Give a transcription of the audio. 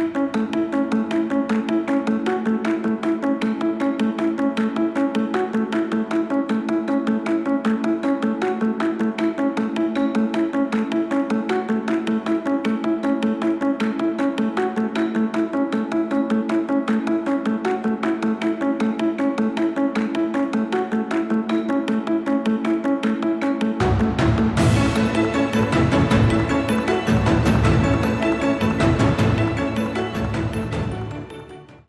Música